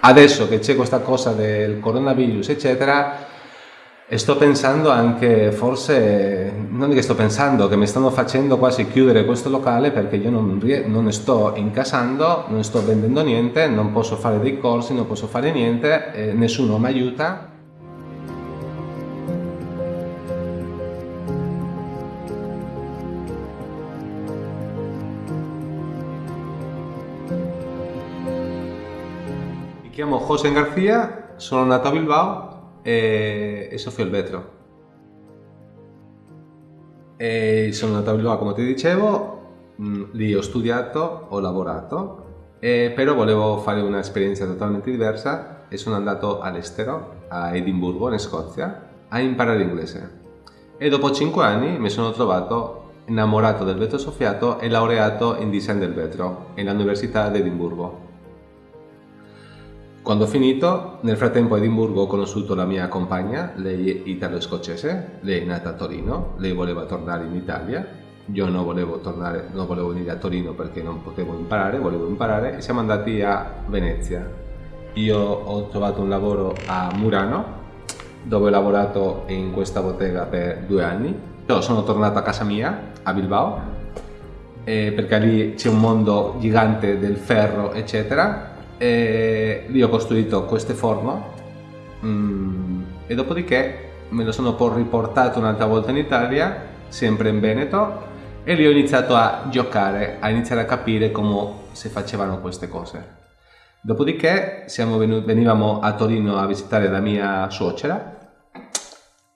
adesso che c'è questa cosa del coronavirus, eccetera, sto pensando anche, forse, non è che sto pensando, che mi stanno facendo quasi chiudere questo locale perché io non, non sto incasando, non sto vendendo niente, non posso fare dei corsi, non posso fare niente, eh, nessuno mi aiuta. Mi chiamo José García, sono nato a Bilbao e, e soffio il vetro. E sono andato a Bilbao come ti dicevo, mh, lì ho studiato, ho lavorato, e, però volevo fare un'esperienza totalmente diversa e sono andato all'estero, a Edimburgo, in Scozia, a imparare inglese. E dopo 5 anni mi sono trovato innamorato del vetro soffiato e laureato in design del vetro all'Università di Edimburgo. Quando ho finito, nel frattempo a Edimburgo ho conosciuto la mia compagna, lei è italo-scozzese, lei è nata a Torino, lei voleva tornare in Italia, io non volevo tornare, non volevo venire a Torino perché non potevo imparare, volevo imparare e siamo andati a Venezia. Io ho trovato un lavoro a Murano, dove ho lavorato in questa bottega per due anni. Io sono tornato a casa mia, a Bilbao, eh, perché lì c'è un mondo gigante del ferro, eccetera, e lì ho costruito queste forno mm, e dopodiché me lo sono poi riportato un'altra volta in Italia, sempre in Veneto, e lì ho iniziato a giocare, a iniziare a capire come si facevano queste cose. Dopodiché venuti, venivamo a Torino a visitare la mia suocera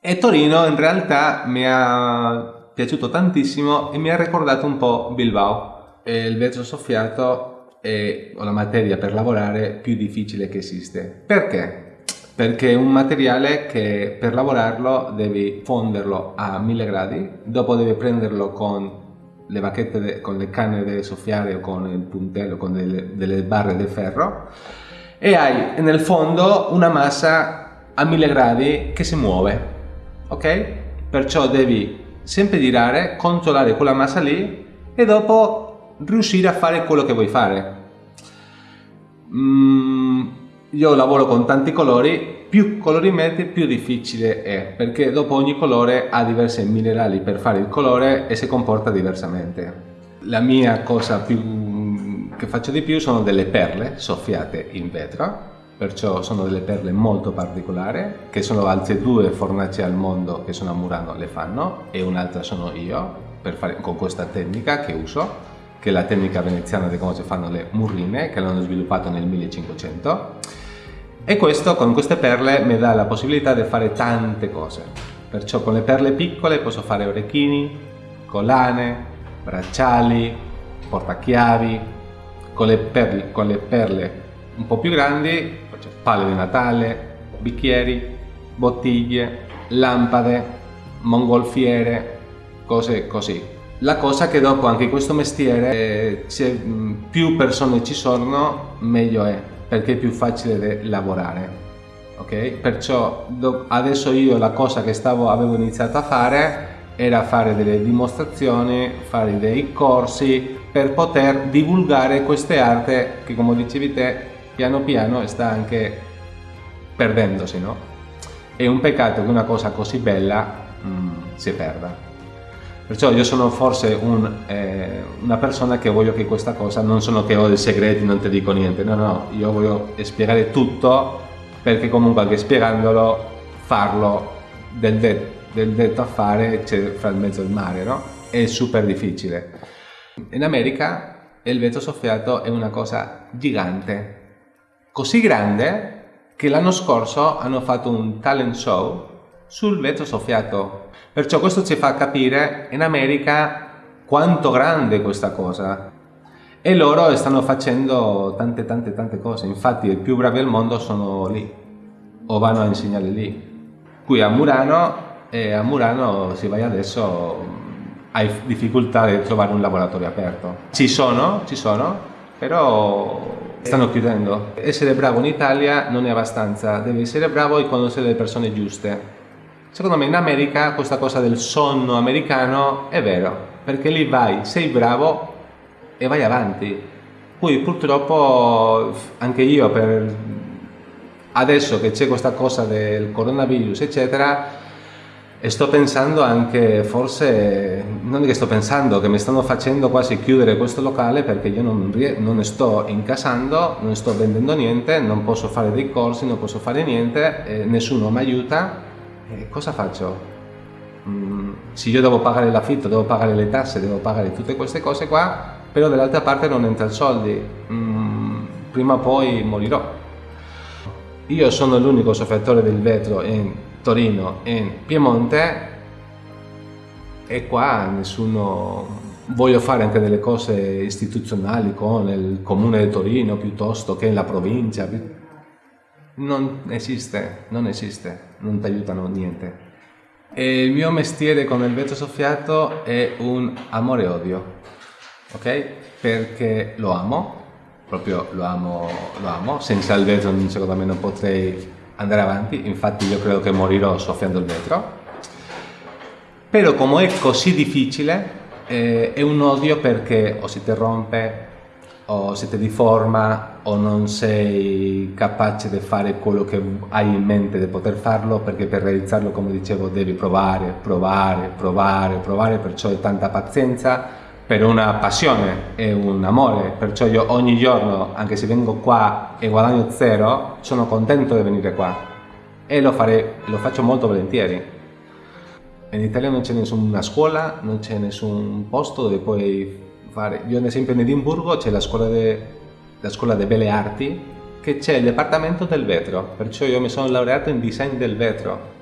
e Torino in realtà mi è piaciuto tantissimo e mi ha ricordato un po' Bilbao. E il vetro soffiato è la materia per lavorare più difficile che esiste. Perché? Perché è un materiale che per lavorarlo devi fonderlo a 1000 gradi, dopo devi prenderlo con le bacchette, con le canne da soffiare o con il puntello, con delle, delle barre di ferro e hai nel fondo una massa a 1000 gradi che si muove, ok? Perciò devi sempre girare, controllare quella massa lì e dopo riuscire a fare quello che vuoi fare. Mm, io lavoro con tanti colori, più colori metti più difficile è, perché dopo ogni colore ha diversi minerali per fare il colore e si comporta diversamente. La mia cosa più, che faccio di più sono delle perle soffiate in vetro, perciò sono delle perle molto particolari, che sono altre due fornaci al mondo che sono a Murano le fanno e un'altra sono io, fare, con questa tecnica che uso che è la tecnica veneziana di come si fanno le murrine, che l'hanno sviluppato nel 1500. E questo, con queste perle, mi dà la possibilità di fare tante cose. Perciò con le perle piccole posso fare orecchini, collane, bracciali, portachiavi. Con le perle, con le perle un po' più grandi palle di Natale, bicchieri, bottiglie, lampade, mongolfiere, cose così. La cosa che dopo anche in questo mestiere eh, più persone ci sono meglio è perché è più facile lavorare ok perciò adesso io la cosa che stavo avevo iniziato a fare era fare delle dimostrazioni fare dei corsi per poter divulgare queste arti che come dicevi te piano piano sta anche perdendosi no? è un peccato che una cosa così bella mh, si perda Perciò io sono forse un, eh, una persona che voglio che questa cosa, non sono che ho dei segreti, non ti dico niente, no, no, io voglio spiegare tutto perché comunque anche spiegandolo, farlo del, de del detto a fare c'è fra il mezzo il mare, no? È super difficile. In America il vetro soffiato è una cosa gigante, così grande che l'anno scorso hanno fatto un talent show sul vetro soffiato. Perciò questo ci fa capire in America quanto grande è questa cosa. E loro stanno facendo tante tante tante cose, infatti i più bravi al mondo sono lì, o vanno a insegnare lì. Qui a Murano, e a Murano se vai adesso hai difficoltà di trovare un laboratorio aperto. Ci sono, ci sono, però stanno chiudendo. Essere bravo in Italia non è abbastanza, devi essere bravo e conoscere le persone giuste. Secondo me in America questa cosa del sonno americano è vero, perché lì vai, sei bravo e vai avanti. Poi purtroppo anche io per adesso che c'è questa cosa del coronavirus eccetera sto pensando anche, forse, non è che sto pensando, che mi stanno facendo quasi chiudere questo locale perché io non, non sto incassando, non sto vendendo niente, non posso fare dei corsi, non posso fare niente, eh, nessuno mi aiuta, eh, cosa faccio? Mm, se io devo pagare l'affitto, devo pagare le tasse, devo pagare tutte queste cose qua, però dall'altra parte non entra soldi, mm, prima o poi morirò. Io sono l'unico soffertore del vetro in Torino e in Piemonte e qua nessuno voglio fare anche delle cose istituzionali con il comune di Torino piuttosto che la provincia non esiste, non esiste, non ti aiutano niente. E il mio mestiere con il vetro soffiato è un amore odio ok? perché lo amo proprio lo amo, lo amo. Senza il vetro secondo me non potrei andare avanti, infatti io credo che morirò soffiando il vetro, però come è così difficile eh, è un odio perché o si ti rompe o si ti deforma o non sei capace di fare quello che hai in mente di poter farlo perché per realizzarlo come dicevo devi provare, provare, provare, provare, perciò è tanta pazienza per una passione e un amore, perciò io ogni giorno, anche se vengo qua e guadagno zero, sono contento di venire qua e lo, fare, lo faccio molto volentieri. In Italia non c'è nessuna scuola, non c'è nessun posto dove puoi fare. Io ad esempio in Edimburgo c'è la scuola delle belle arti che c'è il dipartimento del vetro, perciò io mi sono laureato in design del vetro.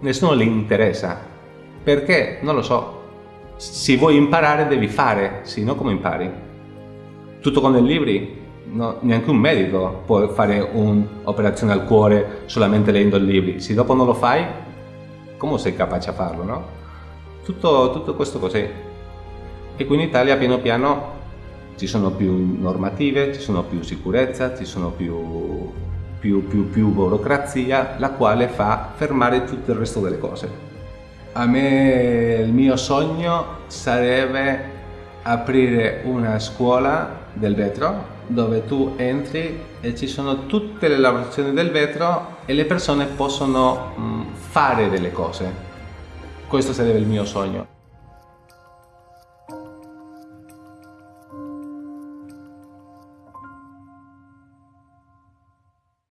Nessuno le interessa. Perché? Non lo so, se vuoi imparare devi fare, se no come impari? Tutto con i libri? No, neanche un medico può fare un'operazione al cuore solamente leggendo i libri. Se dopo non lo fai, come sei capace a farlo, no? Tutto, tutto questo così. E qui in Italia piano piano ci sono più normative, ci sono più sicurezza, ci sono più, più, più, più burocrazia, la quale fa fermare tutto il resto delle cose. A me il mio sogno sarebbe aprire una scuola del vetro dove tu entri e ci sono tutte le lavorazioni del vetro e le persone possono mm, fare delle cose. Questo sarebbe il mio sogno.